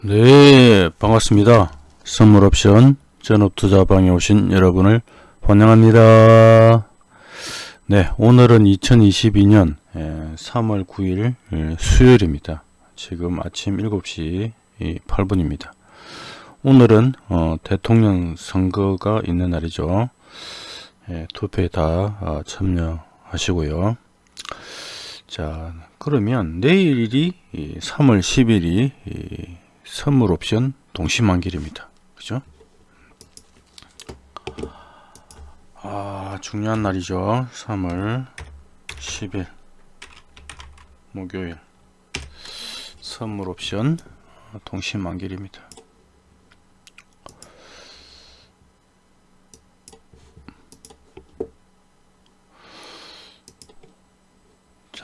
네 반갑습니다. 선물옵션 전업투자방에 오신 여러분을 환영합니다. 네 오늘은 2022년 3월 9일 수요일입니다. 지금 아침 7시 8분입니다. 오늘은 어, 대통령 선거가 있는 날이죠. 예, 투표에 다 아, 참여하시고요. 자 그러면 내일이 3월 10일이 선물 옵션 동시만길입니다. 그죠? 아, 중요한 날이죠. 3월 10일 목요일 선물 옵션 동시만길입니다.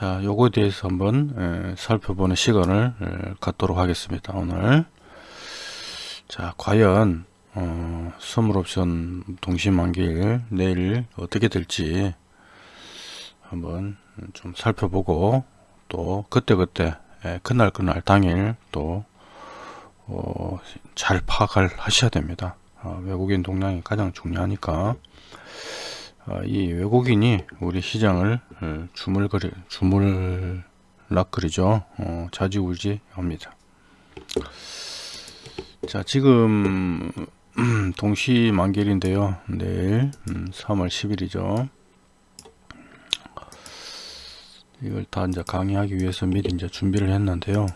자, 요거에 대해서 한번 에, 살펴보는 시간을 에, 갖도록 하겠습니다. 오늘. 자, 과연 어, 선물 옵션 동시만길 내일 어떻게 될지 한번 좀 살펴보고 또 그때그때 에, 그날 그날 당일 또 어, 잘 파악을 하셔야 됩니다. 어, 외국인 동향이 가장 중요하니까 아, 이 외국인이 우리 시장을 어, 주물거리, 주물락거리죠. 어, 자지우지 합니다. 자, 지금 음, 동시 만길인데요. 내일 음, 3월 10일이죠. 이걸 다 이제 강의하기 위해서 미리 이제 준비를 했는데요.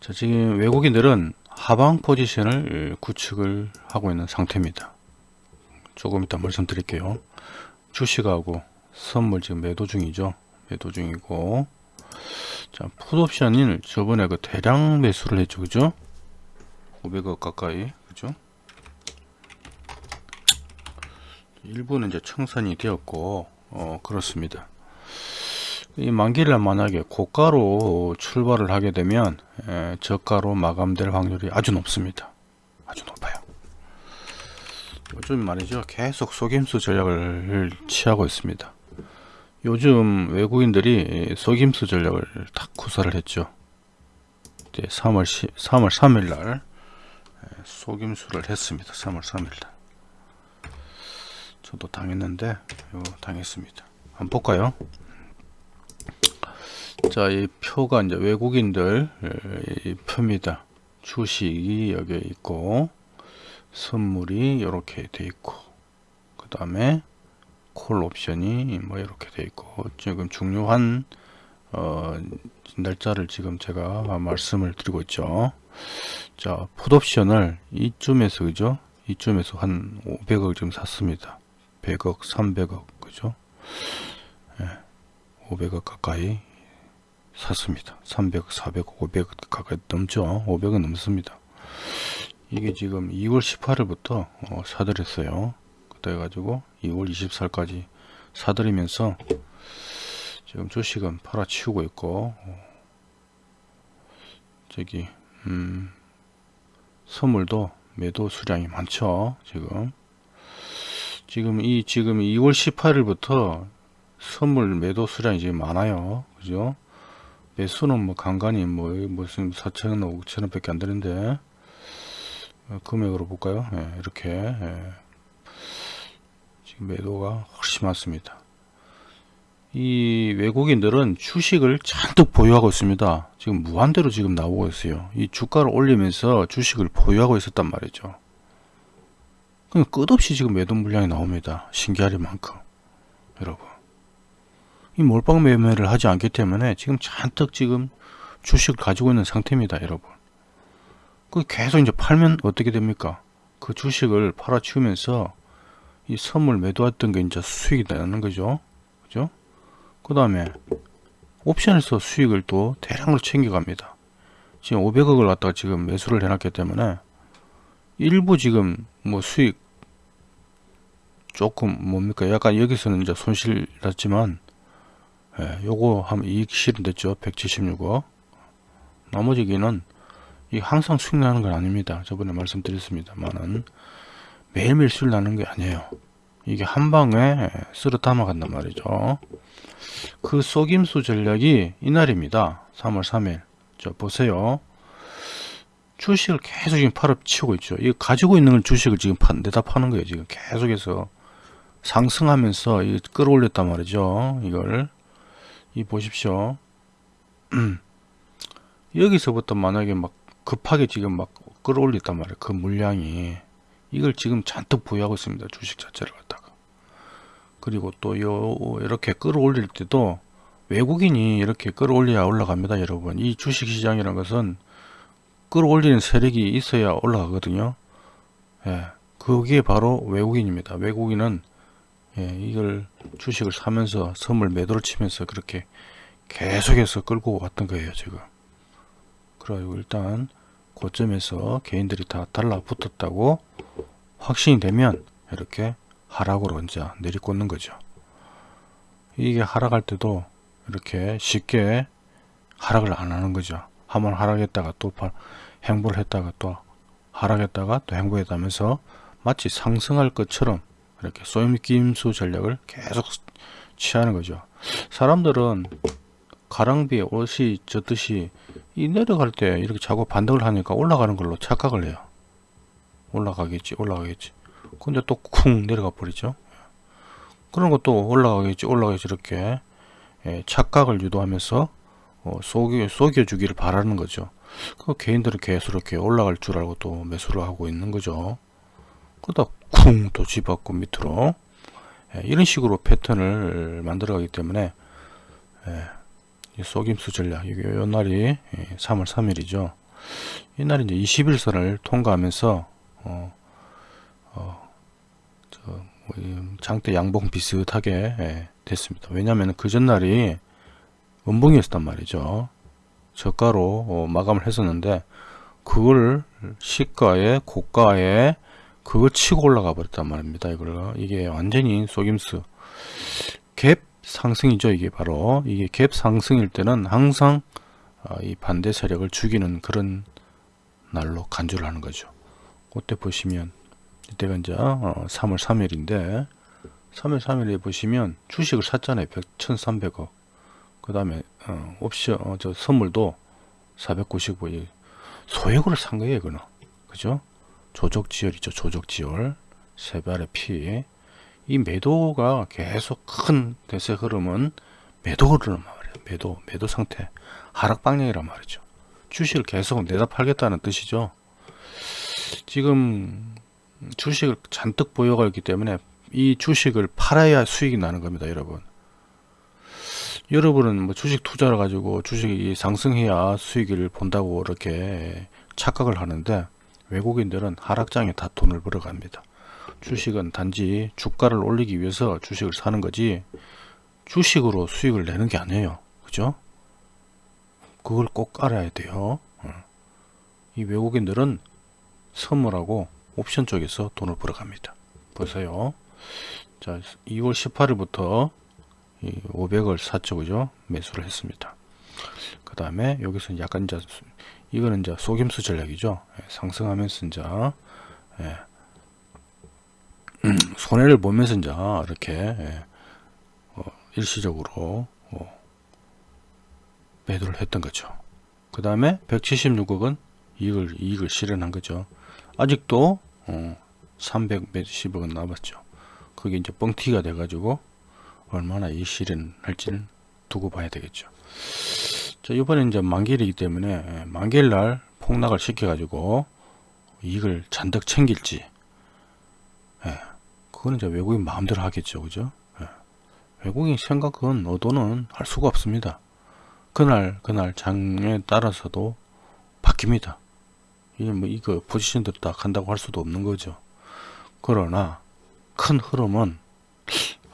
자, 지금 외국인들은 하방 포지션을 구축을 하고 있는 상태입니다. 조금 이따 말씀드릴게요. 주식하고 선물 지금 매도 중이죠? 매도 중이고. 자 풋옵션을 저번에 그 대량 매수를 했죠 그죠? 500억 가까이 그죠? 일부는 이제 청산이 되었고 어 그렇습니다. 이 만기를 만약에 고가로 출발을 하게 되면 에, 저가로 마감될 확률이 아주 높습니다 요즘 말이죠. 계속 속임수 전략을 취하고 있습니다. 요즘 외국인들이 속임수 전략을 딱 구사를 했죠. 3월 10, 3월 3일날 속임수를 했습니다. 3월 3일날. 저도 당했는데 요 당했습니다. 한번 볼까요? 자 이 표가 이제 외국인들 이 표입니다. 주식이 여기에 있고 선물이 이렇게 돼 있고 그 다음에 콜 옵션이 뭐 이렇게 돼 있고 지금 중요한 어, 날짜를 지금 제가 말씀을 드리고 있죠. 자 풋옵션을 이쯤에서 그죠? 이쯤에서 한 500억 좀 샀습니다. 100억 300억 그죠? 예, 500억 가까이 샀습니다. 300억 400억 500억 가까이 넘죠? 500억 넘습니다 이게 지금 2월 18일부터 어, 사들였어요. 그래가지고 2월 24일까지 사들이면서 지금 주식은 팔아치우고 있고 어, 저기 음, 선물도 매도 수량이 많죠 지금. 지금 이 지금 2월 18일부터 선물 매도 수량이 지금 많아요. 그죠? 매수는 뭐 간간히 뭐 무슨 4천원 5천원 밖에 안 되는데. 어, 금액으로 볼까요? 예, 이렇게 예. 지금 매도가 훨씬 많습니다. 이 외국인들은 주식을 잔뜩 보유하고 있습니다. 지금 무한대로 지금 나오고 있어요. 이 주가를 올리면서 주식을 보유하고 있었단 말이죠. 끝없이 지금 매도 물량이 나옵니다. 신기하리만큼 여러분 이 몰빵 매매를 하지 않기 때문에 지금 잔뜩 지금 주식을 가지고 있는 상태입니다 여러분 그 계속 이제 팔면 어떻게 됩니까? 그 주식을 팔아치우면서 이 선물 매도했던 게 이제 수익이 나는 거죠. 그죠? 그 다음에 옵션에서 수익을 또 대량으로 챙겨갑니다. 지금 500억을 갖다가 지금 매수를 해놨기 때문에 일부 지금 뭐 수익 조금 뭡니까 약간 여기서는 이제 손실 났지만 예, 요거 하면 이익 실현됐죠 176억 나머지기는 이 항상 수익 나는 건 아닙니다. 저번에 말씀드렸습니다만은 매일매일 수익 나는 게 아니에요. 이게 한 방에 쓸어 담아간단 말이죠. 그 속임수 전략이 이날입니다. 3월 3일. 저 보세요. 주식을 계속 지금 팔아 치우고 있죠. 이 가지고 있는 주식을 지금 파, 내다 파는 거예요. 지금 계속해서 상승하면서 이 끌어올렸단 말이죠. 이걸 이 보십시오. 여기서부터 만약에 막 급하게 지금 막 끌어올렸단 말이에요. 그 물량이 이걸 지금 잔뜩 보유하고 있습니다. 주식 자체를 갖다가. 그리고 또 요 이렇게 끌어올릴 때도 외국인이 이렇게 끌어올려야 올라갑니다. 여러분. 이 주식 시장이라는 것은 끌어올리는 세력이 있어야 올라가거든요. 예. 그게 바로 외국인입니다. 외국인은 예, 이걸 주식을 사면서 선물 매도를 치면서 그렇게 계속해서 끌고 왔던 거예요. 지금. 그래가지고 일단 고점에서 개인들이 다 달라붙었다고 확신이 되면 이렇게 하락으로 이제 내리꽂는 거죠. 이게 하락할 때도 이렇게 쉽게 하락을 안 하는 거죠. 한번 하락했다가 또 행보를 했다가 또 하락했다가 또 행보했다면서 마치 상승할 것처럼 이렇게 쏘임김수 전략을 계속 취하는 거죠. 사람들은 가랑비에 옷이 젖듯이 이 내려갈 때 이렇게 자꾸 반등을 하니까 올라가는 걸로 착각을 해요. 올라가겠지 올라가겠지 근데 또 쿵 내려가 버리죠. 그런 것도 올라가겠지 올라가겠지 이렇게 예, 착각을 유도하면서 어, 속여, 속여주기를 바라는 거죠. 그 개인들은 계속 이렇게 올라갈 줄 알고 또 매수를 하고 있는 거죠. 그러다 쿵 또 집었고 밑으로 예, 이런 식으로 패턴을 만들어 가기 때문에 예, 속임수 전략 이게 요 날이 3월 3일이죠. 이날이 이제 21선을 통과하면서 어, 어, 저, 뭐, 장대 양봉 비슷하게 예, 됐습니다. 왜냐하면 그 전날이 원봉이었단 말이죠. 저가로 어, 마감을 했었는데 그걸 시가에 고가에 그걸 치고 올라가 버렸단 말입니다. 이걸 이게 완전히 속임수 갭 상승이죠. 이게 바로 이게 갭 상승일 때는 항상 어, 이 반대 세력을 죽이는 그런 날로 간주를 하는 거죠. 그때 보시면 이때가 이제 3월 어, 3일인데 3월 3일에 보시면 주식을 샀잖아요. 1,300억. 그 다음에 어, 옵션 어, 저 선물도 495일 소액으로 산 거예요. 이거는 그죠? 조적지열이죠. 조적지열 세발의 피. 이 매도가 계속 큰 대세 흐름은 매도 흐르는 말이에요. 매도, 매도 상태. 하락 방향이란 말이죠. 주식을 계속 내다 팔겠다는 뜻이죠. 지금 주식을 잔뜩 보유하고 있기 때문에 이 주식을 팔아야 수익이 나는 겁니다. 여러분. 여러분은 뭐 주식 투자를 가지고 주식이 상승해야 수익을 본다고 이렇게 착각을 하는데 외국인들은 하락장에 다 돈을 벌어갑니다. 주식은 단지 주가를 올리기 위해서 주식을 사는 거지 주식으로 수익을 내는 게 아니에요. 그죠? 그걸 꼭 알아야 돼요. 어. 이 외국인들은 선물하고 옵션 쪽에서 돈을 벌어갑니다. 보세요. 자, 2월 18일부터 500을 샀죠. 그죠? 매수를 했습니다. 그 다음에 여기서 약간 이제 이거는 이제 속임수 전략이죠. 예, 상승하면서 이제 예, 음, 손해를 보면서 이제 이렇게 예, 어, 일시적으로 어, 매도를 했던 거죠. 그 다음에 176억은 이익을 이익을 실현한 거죠. 아직도 어, 300몇십억은 남았죠. 그게 이제 뻥튀기가 돼가지고 얼마나 이 실현할지는 두고 봐야 되겠죠. 자, 이번에 이제 만기일이기 때문에 예, 만기일 날 폭락을 시켜가지고 이익을 잔뜩 챙길지, 예, 그거는 이제 외국인 마음대로 하겠죠, 그죠? 예, 외국인 생각은 의도는 할 수가 없습니다. 그날 그날 장에 따라서도 바뀝니다. 이게 뭐 이거 포지션대로 딱 한다고 할 수도 없는 거죠. 그러나 큰 흐름은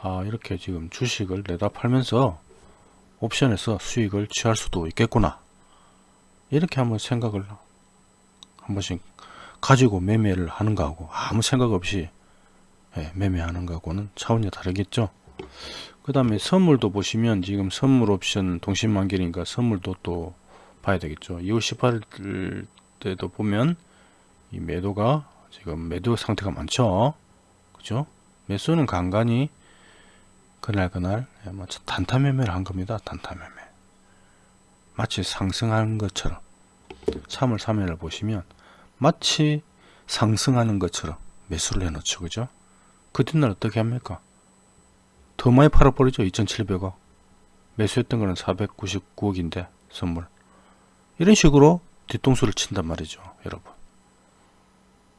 아 이렇게 지금 주식을 내다 팔면서 옵션에서 수익을 취할 수도 있겠구나 이렇게 한번 생각을 한 번씩 가지고 매매를 하는 거하고 아무 생각 없이 예, 매매하는 거하고는 차원이 다르겠죠 그 다음에 선물도 보시면 지금 선물 옵션 동심만기니까 선물도 또 봐야 되겠죠 2월 18일 때도 보면 이 매도가 지금 매도 상태가 많죠 그죠 매수는 간간히 그날 그날 뭐 단타 매매를 한 겁니다. 단타 매매. 마치 상승한 것처럼 3월 3일을 보시면 마치 상승하는 것처럼 매수를 해놓죠. 그죠? 그 뒷날 어떻게 합니까? 더 많이 팔아버리죠. 2,700억. 매수했던 거는 499억인데 선물. 이런 식으로 뒤통수를 친단 말이죠. 여러분.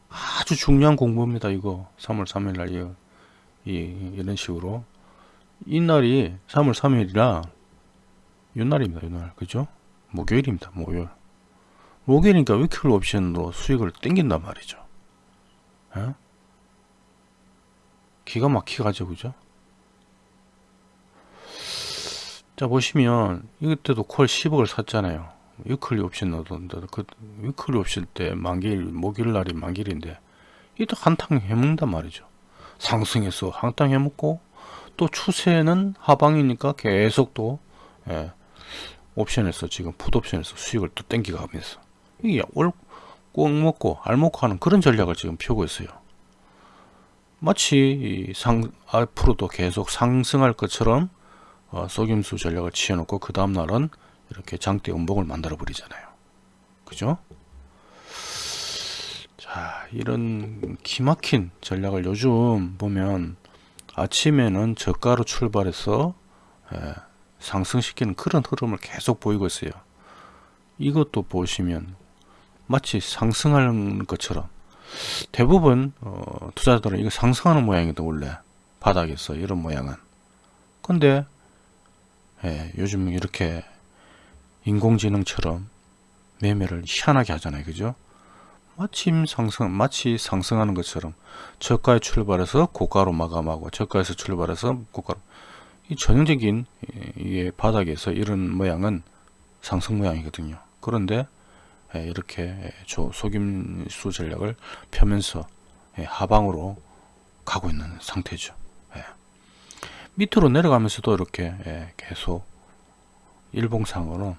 아주 중요한 공부입니다. 이거 3월 3일 날 이, 이, 이런 식으로 이 날이 3월 3일이라 요날입니다. 요날. 그죠? 목요일입니다. 목요일. 목요일이니까 위클 옵션으로 수익을 땡긴단 말이죠. 에? 기가 막히게 가죠. 그죠? 자 보시면 이때도 콜 10억을 샀잖아요. weekly 옵션 넣었는데 그 weekly 옵션 때 만기일 목요일 날이 만기일인데 이또 한탕 해먹는단 말이죠. 상승해서 한탕 해먹고 또 추세는 하방이니까 계속 또 예, 옵션에서 지금 풋옵션에서 수익을 또 땡겨가면서 이게 꿩 먹고 알 먹고 하는 그런 전략을 지금 펴고 있어요. 마치 이상 앞으로도 계속 상승할 것처럼 어, 속임수 전략을 취해놓고 그 다음날은 이렇게 장대 음봉을 만들어 버리잖아요. 그죠? 자, 이런 기막힌 전략을 요즘 보면 아침에는 저가로 출발해서 예, 상승시키는 그런 흐름을 계속 보이고 있어요. 이것도 보시면 마치 상승하는 것처럼 대부분 어, 투자자들은 이거 상승하는 모양이다 원래. 바닥에서 이런 모양은. 근데 예, 요즘 이렇게 인공지능처럼 매매를 희한하게 하잖아요. 그죠? 마침 상승 마치 상승하는 것처럼 저가에 출발해서 고가로 마감하고 저가에서 출발해서 고가로. 이 전형적인 이 바닥에서 이런 모양은 상승 모양이거든요. 그런데 예, 이렇게 속임수 전략을 펴면서 예, 하방으로 가고 있는 상태죠. 예. 밑으로 내려가면서도 이렇게 계속 일봉상으로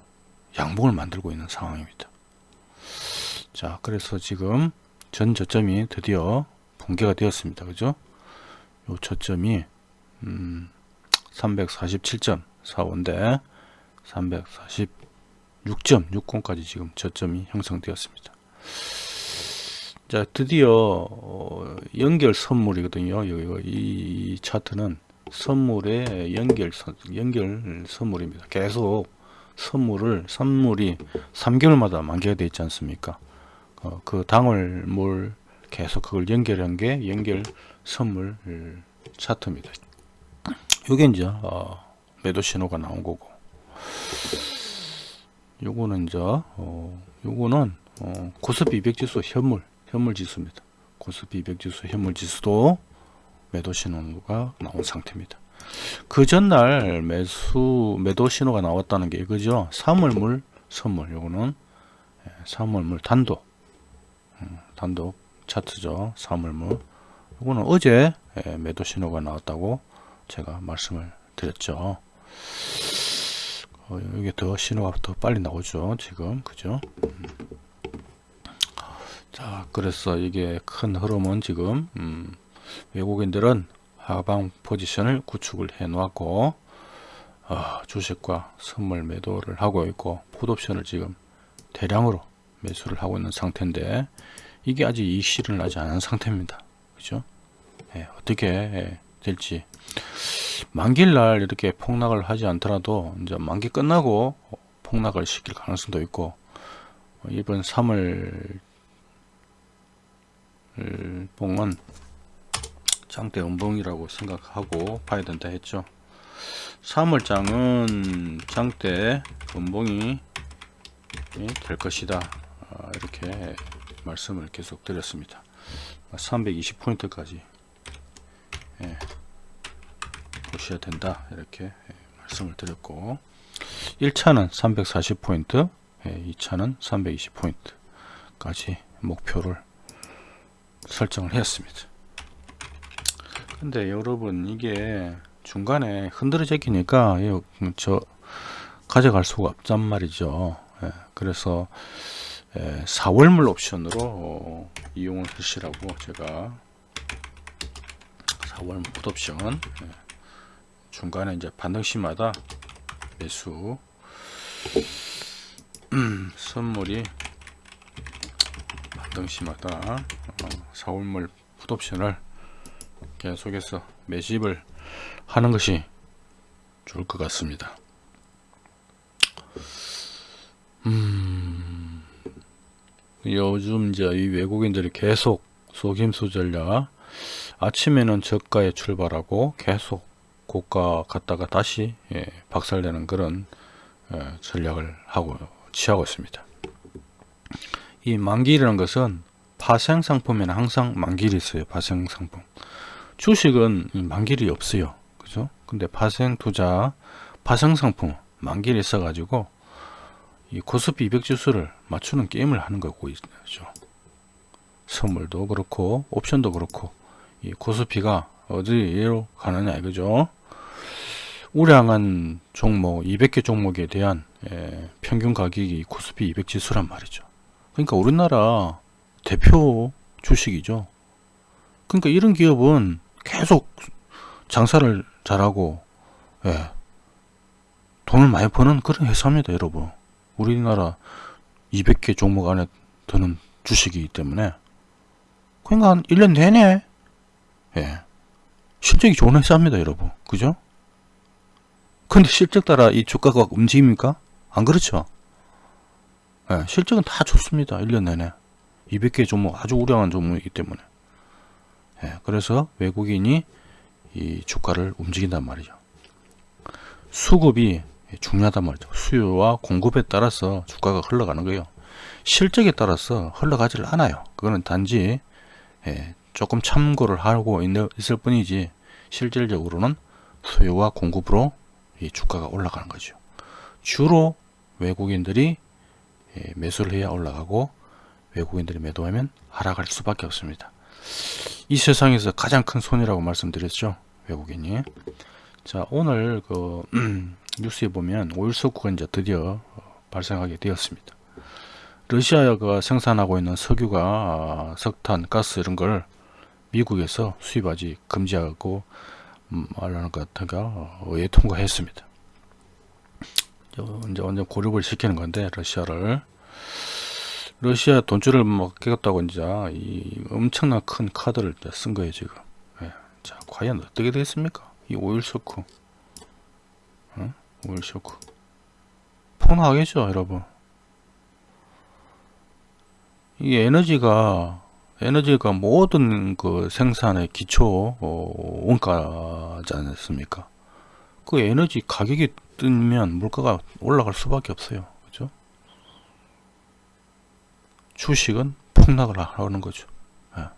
양봉을 만들고 있는 상황입니다. 자 그래서 지금 전 저점이 드디어 붕괴가 되었습니다. 그죠? 요 저점이 음, 347.45인데 346.60까지 지금 저점이 형성되었습니다. 자 드디어 어, 연결 선물이거든요. 이 차트는 선물의 연결 연결 선물입니다. 계속 선물을 선물이 3개월마다 만기가 되어 있지 않습니까? 어, 그 당월 뭘 계속 그걸 연결한 게 연결 선물 차트입니다. 요게 이제 어, 매도 신호가 나온 거고 요거는 이제 어, 요거는 어, 코스피 200 지수 현물 현물 지수입니다. 코스피 200 지수 현물 지수도 매도 신호가 나온 상태입니다. 그 전날 매수 매도 신호가 나왔다는 게 이거죠? 3월물 선물. 요거는 3월물 예, 단독. 음, 단독 차트죠. 3월물. 요거는 어제 예, 매도 신호가 나왔다고 제가 말씀을 드렸죠 어, 이게 더 신호가 더 빨리 나오죠 지금. 그죠? 음. 자 그래서 이게 큰 흐름은 지금 음, 외국인들은 하방 포지션을 구축을 해 놓았고 어, 주식과 선물 매도를 하고 있고 풋옵션을 지금 대량으로 매수를 하고 있는 상태인데 이게 아직 이 실현을 하지 않은 상태입니다. 그죠? 예, 어떻게 예, 될지 만기일날 이렇게 폭락을 하지 않더라도 이제 만기 끝나고 폭락을 시킬 가능성도 있고 이번 3월 봉은 장대 음봉이라고 생각하고 봐야 된다 했죠. 3월장은 장대 음봉이 될 것이다. 아, 이렇게 말씀을 계속 드렸습니다. 320포인트까지. 예, 보셔야 된다. 이렇게 예, 말씀을 드렸고. 1차는 340포인트 예, 2차는 320포인트까지 목표를 설정을 했습니다. 근데 여러분 이게 중간에 흔들어지니까 저 가져갈 수가 없단 말이죠. 예, 그래서 예, 4월물 옵션으로 어, 이용을 하시라고 제가 4월물 옵션 예, 중간에 이제 반등시마다 매수 음, 선물이 등시마다 어, 사월물 풋옵션을 계속해서 매집을 하는 것이 좋을 것 같습니다. 음, 요즘 이제 이 외국인들이 계속 속임수 전략 아침에는 저가에 출발하고 계속 고가 갔다가 다시 예, 박살내는 그런 예, 전략을 하고 취하고 있습니다. 이 만기라는 것은 파생 상품에는 항상 만기일이 있어요. 파생 상품. 주식은 이 만기일이 없어요. 그죠? 근데 파생 투자, 파생 상품 만기일이 있어 가지고 이 코스피 200 지수를 맞추는 게임을 하는 거고 있죠. 선물도 그렇고 옵션도 그렇고 이 코스피가 어디로 가느냐 이거죠. 우량한 종목 200개 종목에 대한 예, 평균 가격이 코스피 200 지수란 말이죠. 그러니까 우리나라 대표 주식이죠. 그러니까 이런 기업은 계속 장사를 잘하고 예, 돈을 많이 버는 그런 회사입니다, 여러분. 우리나라 200개 종목 안에 드는 주식이기 때문에 그러니까 한 1년 내내 예, 실적이 좋은 회사입니다, 여러분. 그죠? 근데 실적 따라 이 주가가 움직입니까? 안 그렇죠? 예, 실적은 다 좋습니다. 1년 내내. 200개 종목 아주 우량한 종목이기 때문에. 예, 그래서 외국인이 이 주가를 움직인단 말이죠. 수급이 중요하단 말이죠. 수요와 공급에 따라서 주가가 흘러가는 거예요. 실적에 따라서 흘러가질 않아요. 그거는 단지 예, 조금 참고를 하고 있을 뿐이지 실질적으로는 수요와 공급으로 이 주가가 올라가는 거죠. 주로 외국인들이 예, 매수를 해야 올라가고 외국인들이 매도하면 하락할 수밖에 없습니다. 이 세상에서 가장 큰 손이라고 말씀드렸죠. 외국인이. 자, 오늘 그 뉴스에 보면 오일 석구가 이제 드디어 어, 발생하게 되었습니다. 러시아가 생산하고 있는 석유가 아, 석탄, 가스 이런 걸 미국에서 수입하지 금지하고 음, 말하는 것 같아가 의회 통과했습니다. 이제 완전 고립을 시키는 건데 러시아를 러시아 돈줄을 막겠다고 이제 이 엄청난 큰 카드를 쓴 거예요 지금. 예. 자 과연 어떻게 되겠습니까? 이 오일 쇼크, 어? 오일 쇼크 폭락하겠죠 여러분. 이 에너지가 에너지가 모든 그 생산의 기초 어, 원가지 않습니까? 그 에너지 가격이 뜨면 물가가 올라갈 수밖에 없어요. 그죠? 주식은 폭락을 하는 거죠. 예.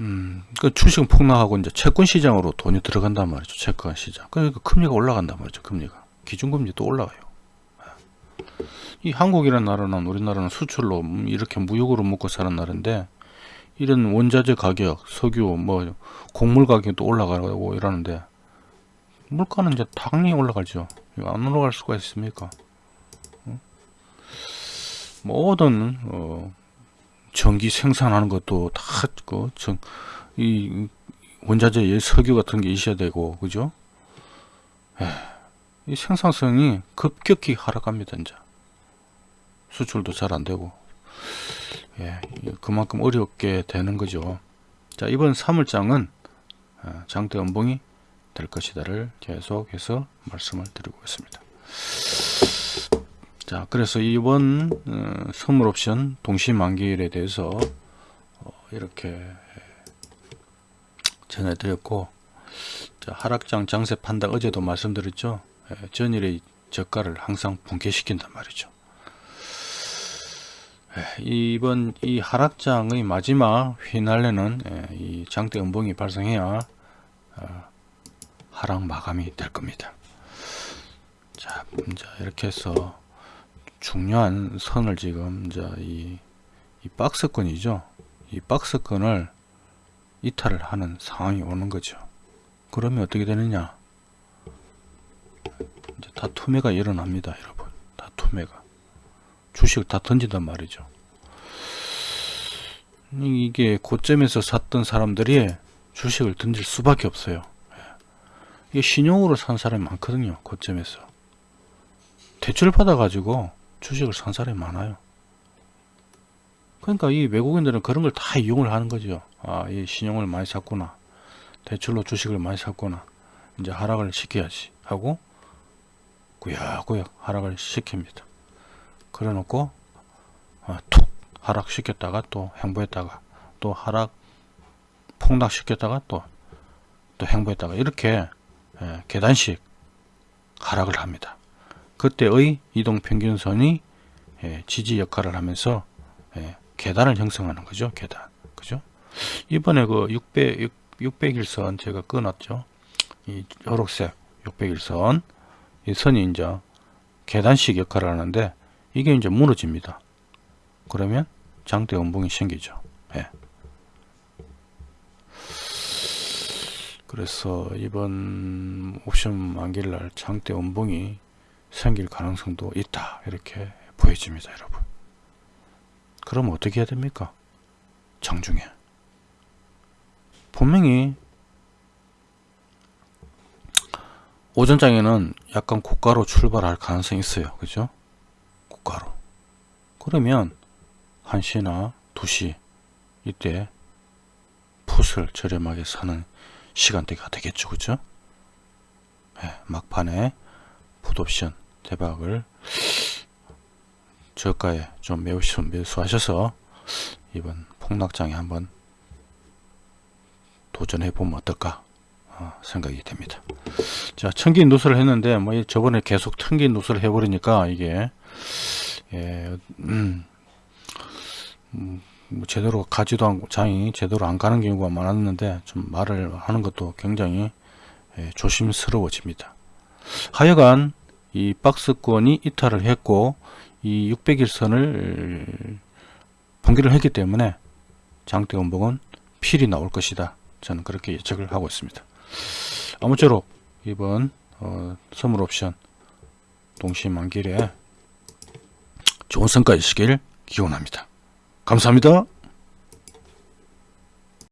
음, 그 주식은 폭락하고 이제 채권 시장으로 돈이 들어간단 말이죠. 채권 시장. 그러니까 금리가 올라간단 말이죠. 금리가. 기준금리도 올라가요. 예. 이 한국이라는 나라는 우리나라는 수출로 이렇게 무역으로 먹고 사는 나라인데 이런 원자재 가격, 석유, 뭐 곡물 가격도 올라가고 이러는데 물가는 이제 당연히 올라가죠. 안 올라갈 수가 있습니까? 모든 어, 전기 생산하는 것도 다그 이 원자재 석유 같은 게 있어야 되고 그죠? 에이, 이 생산성이 급격히 하락합니다 이제 수출도 잘 안 되고 예, 그만큼 어렵게 되는 거죠. 자, 이번 3월장은 어, 장대 연봉이 될 것이다를 계속해서 말씀을 드리고 있습니다. 자, 그래서 이번 어, 선물 옵션 동시 만기일에 대해서 어, 이렇게 전해드렸고 자, 하락장 장세 판단 어제도 말씀드렸죠. 예, 전일의 저가를 항상 붕괴시킨단 말이죠. 예, 이번 이 하락장의 마지막 휘날레는 예, 이 장대 음봉이 발생해야 어, 하락 마감이 될 겁니다. 자, 이제 이렇게 해서 중요한 선을 지금 이제 이, 이 박스권이죠. 이 박스권을 이탈을 하는 상황이 오는 거죠. 그러면 어떻게 되느냐? 이제 다 투매가 일어납니다, 여러분. 다 투매가. 주식을 다 던진단 말이죠. 이게 고점에서 샀던 사람들이 주식을 던질 수밖에 없어요. 이게 신용으로 산 사람이 많거든요. 고점에서. 대출 받아가지고 주식을 산 사람이 많아요. 그러니까 이 외국인들은 그런 걸 다 이용을 하는 거죠. 아, 이 신용을 많이 샀구나. 대출로 주식을 많이 샀구나. 이제 하락을 시켜야지 하고 구역구역 하락을 시킵니다. 그래 놓고 아, 툭 하락시켰다가 또 행보했다가 또 하락 폭락시켰다가 또 또 행보했다가 이렇게 예, 계단식 하락을 합니다. 그때의 이동평균선이 예, 지지 역할을 하면서 예, 계단을 형성하는 거죠. 계단. 그죠? 이번에 그 600, 600일선 제가 끊었죠. 이 초록색 600일선. 이 선이 이제 계단식 역할을 하는데 이게 이제 무너집니다. 그러면 장대 원봉이 생기죠. 예. 그래서 이번 옵션 만기일 날 장대 원봉이 생길 가능성도 있다. 이렇게 보여집니다, 여러분. 그럼 어떻게 해야 됩니까? 장중에. 분명히 오전장에는 약간 고가로 출발할 가능성이 있어요. 그죠? 고가로. 그러면 1시나 2시 이때 풋을 저렴하게 사는 시간대가 되겠죠. 그죠? 네, 막판에 풋옵션 대박을 저가에 좀 매수, 매수하셔서 이번 폭락장에 한번 도전해 보면 어떨까 어, 생각이 됩니다. 자, 천기 누수를 했는데 뭐 저번에 계속 천기 누수를 해버리니까 이게 예, 음, 음, 뭐 제대로 가지도 않고 장이 제대로 안 가는 경우가 많았는데 좀 말을 하는 것도 굉장히 예, 조심스러워집니다. 하여간 이 박스권이 이탈을 했고 이 600일선을 봉기를 했기 때문에 장대 원봉은 필이 나올 것이다. 저는 그렇게 예측을 하고 있습니다. 아무쪼록 이번 어, 선물 옵션 동시 만길에 좋은 성과 있으길 기원합니다. 감사합니다.